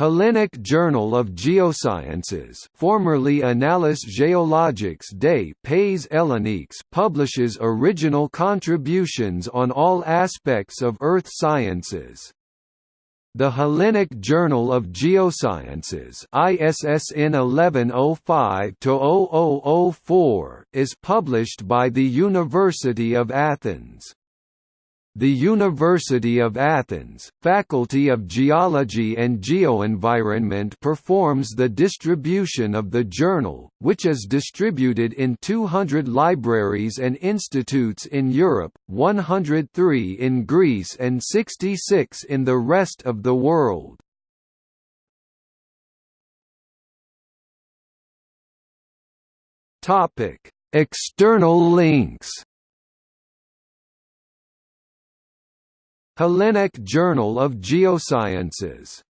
Hellenic Journal of Geosciences formerly Annales Géologiques des Pays Helléniques publishes original contributions on all aspects of earth sciences. The Hellenic Journal of Geosciences ISSN 1105-0004 is published by the University of Athens. The University of Athens, Faculty of Geology and Geoenvironment performs the distribution of the journal, which is distributed in 200 libraries and institutes in Europe, 103 in Greece and 66 in the rest of the world. External links Hellenic Journal of Geosciences